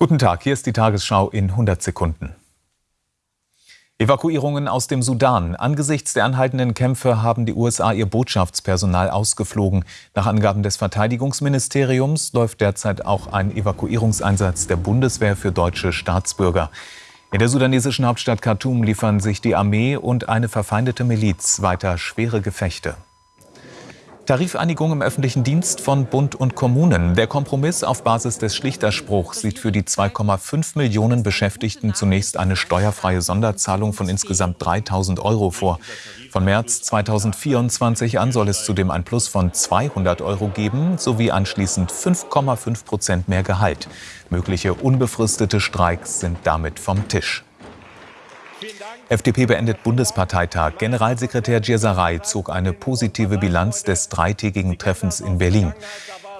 Guten Tag, hier ist die Tagesschau in 100 Sekunden. Evakuierungen aus dem Sudan. Angesichts der anhaltenden Kämpfe haben die USA ihr Botschaftspersonal ausgeflogen. Nach Angaben des Verteidigungsministeriums läuft derzeit auch ein Evakuierungseinsatz der Bundeswehr für deutsche Staatsbürger. In der sudanesischen Hauptstadt Khartoum liefern sich die Armee und eine verfeindete Miliz weiter schwere Gefechte. Tarifereinigung im öffentlichen Dienst von Bund und Kommunen. Der Kompromiss auf Basis des Schlichterspruchs sieht für die 2,5 Millionen Beschäftigten zunächst eine steuerfreie Sonderzahlung von insgesamt 3.000 Euro vor. Von März 2024 an soll es zudem ein Plus von 200 Euro geben, sowie anschließend 5,5 Prozent mehr Gehalt. Mögliche unbefristete Streiks sind damit vom Tisch. FDP beendet Bundesparteitag. Generalsekretär Djesaray zog eine positive Bilanz des dreitägigen Treffens in Berlin.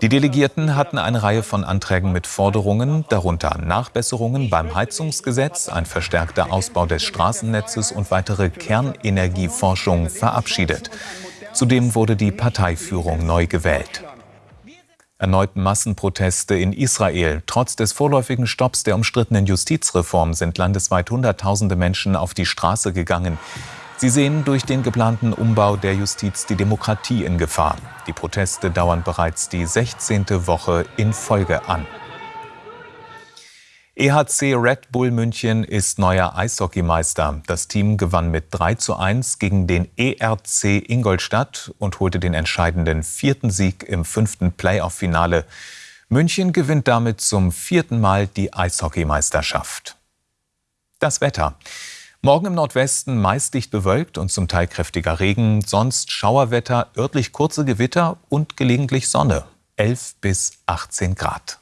Die Delegierten hatten eine Reihe von Anträgen mit Forderungen, darunter Nachbesserungen beim Heizungsgesetz, ein verstärkter Ausbau des Straßennetzes und weitere Kernenergieforschung verabschiedet. Zudem wurde die Parteiführung neu gewählt. Erneut Massenproteste in Israel. Trotz des vorläufigen Stopps der umstrittenen Justizreform sind landesweit Hunderttausende Menschen auf die Straße gegangen. Sie sehen durch den geplanten Umbau der Justiz die Demokratie in Gefahr. Die Proteste dauern bereits die 16. Woche in Folge an. EHC Red Bull München ist neuer Eishockeymeister. Das Team gewann mit 3 zu 1 gegen den ERC Ingolstadt und holte den entscheidenden vierten Sieg im fünften Playoff-Finale. München gewinnt damit zum vierten Mal die Eishockeymeisterschaft. Das Wetter. Morgen im Nordwesten meist dicht bewölkt und zum Teil kräftiger Regen, sonst Schauerwetter, örtlich kurze Gewitter und gelegentlich Sonne. 11 bis 18 Grad.